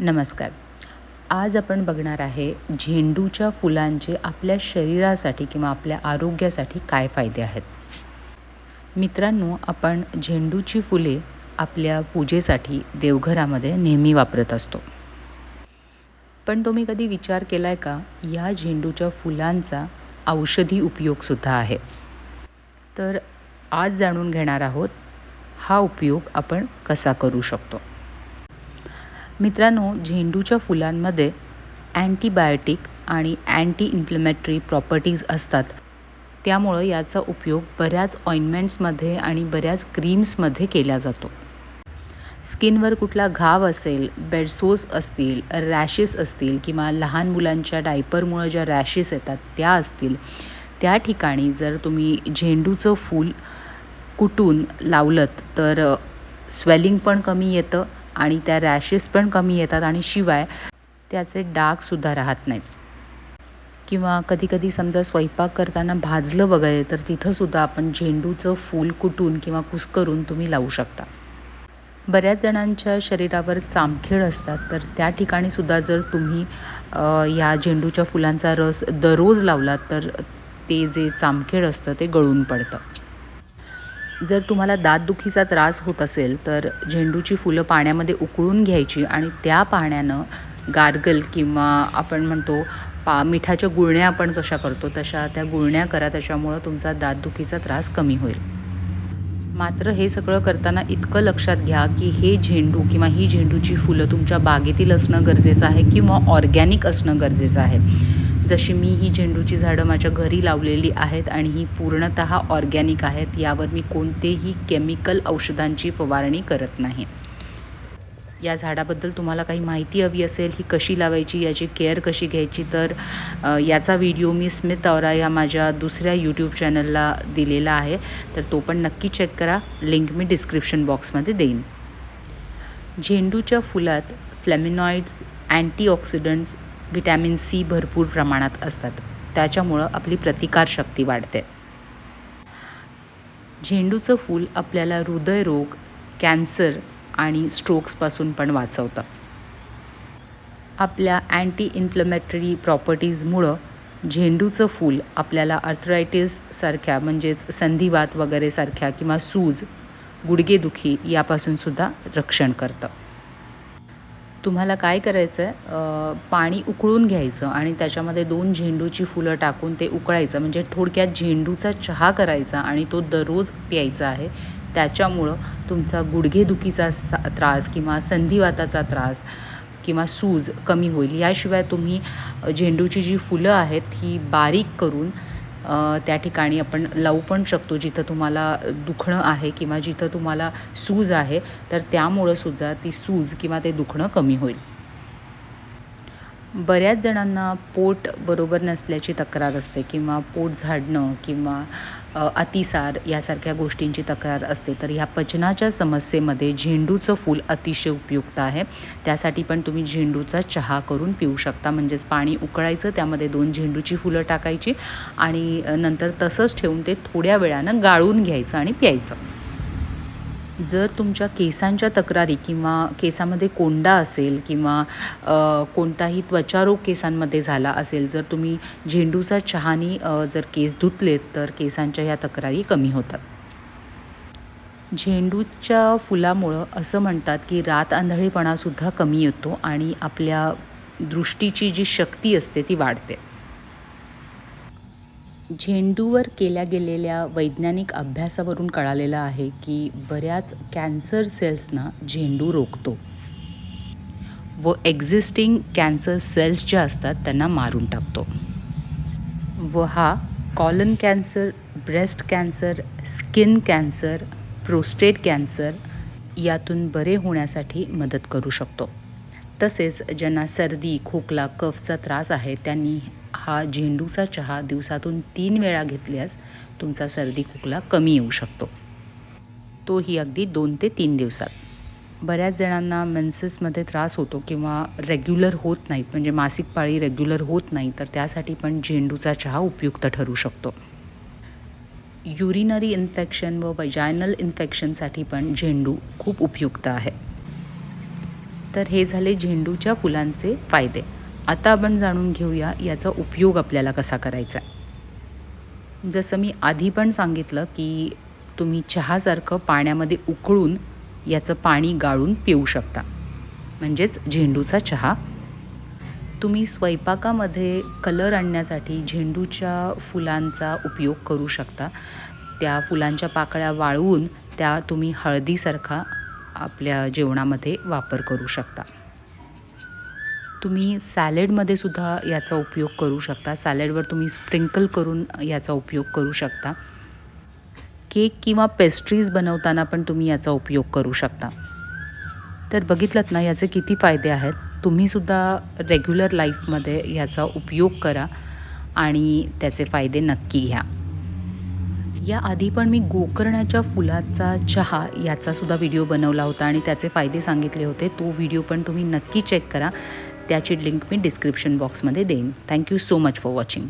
नमस्कार. आज आपण बघणार आहे झेंडूच्या फुलांचे आपल्या शरीरासाठी किंवा आपल्या आरोग्यासाठी काय फायदे आहेत. मित्रांनो आपण झेंडूची फुले आपल्या पूजेसाठी देवघरामध्ये नेहमी वापरत असतो. पण तुम्ही कधी विचार केला आहे का या झेंडूच्या फुलांचा औषधी उपयोगसुद्धा आहे? तर आज जाणून घेणार आहोत हा उपयोग आपण कसा करू शकतो? मित्रांनो झेंडूच्या फुलांमध्ये अँटीबायोटिक आणि अँटी इन्फ्लमेटरी प्रॉपर्टीज असतात. त्यामुळं याचा उपयोग बऱ्याच ऑइंटमेंट्समध्ये आणि बऱ्याच क्रीम्समध्ये केला जातो. स्किनवर कुठला घाव असेल बेडसोस असतील रॅशेस असतील किंवा लहान मुलांच्या डायपरमुळं ज्या रॅशेस येतात त्या असतील त्या ठिकाणी जर तुम्ही झेंडूचं फूल कुटून लावलत तर स्वेलिंग पण कमी येतं आणि त्या रॅशेस पण कमी येतात आणि शिवाय त्याचे डागसुद्धा राहत नाहीत. किंवा कधीकधी समजा स्वयंपाक करताना भाजलं वगैरे तर तिथंसुद्धा आपण झेंडूचं फूल कुटून किंवा कुस्करून तुम्ही लावू शकता. बऱ्याच जणांच्या शरीरावर चामखेड असतात तर त्या ठिकाणीसुद्धा जर तुम्ही या झेंडूच्या फुलांचा रस दररोज लावलात तर ते जे चामखेड असतं ते गळून पडतं. जर तुम्हाला दातदुखीचा त्रास होत असेल तर झेंडूची फुलं पाण्यामध्ये उकळून घ्यायची आणि त्या पाण्यानं गार्गल किंवा आपण म्हणतो पा मिठाच्या गुळण्या आपण कशा करतो तशा त्या गुळण्या करा त्याच्यामुळं तुमचा दातदुखीचा त्रास कमी होईल. मात्र हे सगळं करताना इतकं लक्षात घ्या की हे झेंडू किंवा ही झेंडूची फुलं तुमच्या बागेतील असणं गरजेचं आहे किंवा ऑर्गॅनिक असणं गरजेचं आहे. जशी मी ही झेंडूची झाडं माझ्या घरी लावलेली आहेत आणि ही पूर्णत ऑर्गॅनिक आहेत यावर मी कोणतेही केमिकल औषधांची फवारणी करत नाही. या झाडाबद्दल तुम्हाला काही माहिती हवी असेल ही कशी लावायची याची केअर कशी घ्यायची तर याचा व्हिडिओ मी स्मित औरा या माझ्या दुसऱ्या यूट्यूब चॅनलला दिलेला आहे. तर तो पण नक्की चेक करा लिंक मी डिस्क्रिप्शन बॉक्समध्ये देईन. झेंडूच्या फुलात फ्लॅमिनॉइड्स अँटीऑक्सिडंट्स व्हिटॅमिन सी भरपूर प्रमाणात असतात. त्याच्यामुळं आपली प्रतिकारशक्ती वाढते. झेंडूचं फूल आपल्याला हृदयरोग कॅन्सर आणि स्ट्रोक्सपासून पण वाचवतं. आपल्या अँटी इन्फ्लमेटरी प्रॉपर्टीजमुळं झेंडूचं फूल आपल्याला अर्थरायटिससारख्या म्हणजेच संधिवात वगैरेसारख्या किंवा सूज गुडघेदुखी यापासूनसुद्धा रक्षण करतं. तुम्हाला काय करायचं आहे पाणी उकळून घ्यायचं आणि त्याच्यामध्ये दोन झेंडूची फुलं टाकून ते उकळायचं. म्हणजे थोडक्यात झेंडूचा चहा करायचा आणि तो दररोज प्यायचा आहे. त्याच्यामुळं तुमचा गुडघेदुखीचा सा त्रास किंवा संधिवाताचा त्रास किंवा सूज कमी होईल. याशिवाय तुम्ही झेंडूची जी फुलं आहेत ही बारीक करून त्या ठिकाणी आपण लावू पण शकतो जिथं तुम्हाला दुखणं आहे किंवा जिथं तुम्हाला सूज आहे तर त्यामुळं सुद्धा ती सूज किंवा ते दुखणं कमी होईल. बऱ्याच जणांना पोट बरोबर नसल्याची तक्रार असते किंवा पोट झाडणं किंवा अतिसार यासारख्या गोष्टींची तक्रार असते. तर ह्या पचनाच्या समस्येमध्ये झेंडूचं फूल अतिशय उपयुक्त आहे. त्यासाठी पण तुम्ही झेंडूचा चहा करून पिऊ शकता. म्हणजेच पाणी उकळायचं त्यामध्ये दोन झेंडूची फुलं टाकायची आणि नंतर तसंच ठेवून ते थोड्या वेळानं गाळून घ्यायचं आणि प्यायचं. जर तुमच्या केसांच्या तक्रारी किंवा केसामध्ये कोंडा असेल किंवा कोणताही त्वचारोग केसांमध्ये झाला असेल जर तुम्ही झेंडूचा चहानी जर केस धुतलेत तर केसांच्या ह्या तक्रारी कमी होतात. झेंडूच्या फुलामुळं असं म्हणतात की रात आंधळेपणासुद्धा कमी येतो आणि आपल्या दृष्टीची जी शक्ती असते ती वाढते. झेंडूवर केल्या गेलेल्या वैज्ञानिक अभ्यासावरून कळालेलं आहे की बऱ्याच कॅन्सर सेल्सना झेंडू रोखतो. व एक्झिस्टिंग कॅन्सर सेल्स ज्या असतात त्यांना मारून टाकतो. व हा colon cancer breast cancer skin cancer prostate cancer यातून बरे होण्यासाठी मदत करू शकतो. तसेच ज्यांना सर्दी खोकला कफचा त्रास आहे त्यांनी हा झेंडूचा चहा दिवसातून तीन वेळा घेतल्यास तुमचा सर्दी खोकला कमी येऊ शकतो. तोही अगदी दोन ते तीन दिवसात. बऱ्याच जणांना मेन्सेसमध्ये त्रास होतो किंवा रेग्युलर होत नाहीत म्हणजे मासिक पाळी रेग्युलर होत नाही तर त्यासाठी पण झेंडूचा चहा उपयुक्त ठरू शकतो. युरिनरी इन्फेक्शन व वजायनल इन्फेक्शनसाठी पण झेंडू खूप उपयुक्त आहे. तर हे झाले झेंडूच्या फुलांचे फायदे. आता आपण जाणून घेऊया याचा उपयोग आपल्याला कसा करायचा आहे. जसं मी आधी पण सांगितलं की तुम्ही चहासारखं पाण्यामध्ये उकळून याचं पाणी गाळून पिऊ शकता. म्हणजेच झेंडूचा चहा. तुम्ही स्वयंपाकामध्ये कलर आणण्यासाठी झेंडूच्या फुलांचा उपयोग करू शकता. त्या फुलांच्या पाकळ्या वाळवून त्या तुम्ही हळदीसारखा आपल्या जेवणामध्ये वापर करू शकता. तुम्ही सॅलेडमध्ये सुद्धा याचा उपयोग करू शकता. सॅलेडवर तुम्ही स्प्रिंकल करून याचा उपयोग करू शकता. केक किंवा पेस्ट्रीज बनवताना पण तुम्ही याचा उपयोग करू शकता. तर बघितलंत ना याचे किती फायदे आहेत? तुम्हीसुद्धा रेग्युलर लाईफमध्ये याचा उपयोग करा आणि त्याचे फायदे नक्की घ्या. या आधी पण मी गोकर्णाच्या फुलाचा चहा याचासुद्धा व्हिडिओ बनवला होता आणि त्याचे फायदे सांगितले होते. तो व्हिडिओ पण तुम्ही नक्की चेक करा. त्याची लिंक मी डिस्क्रिप्शन बॉक्समध्ये देईन. Thank you so much for watching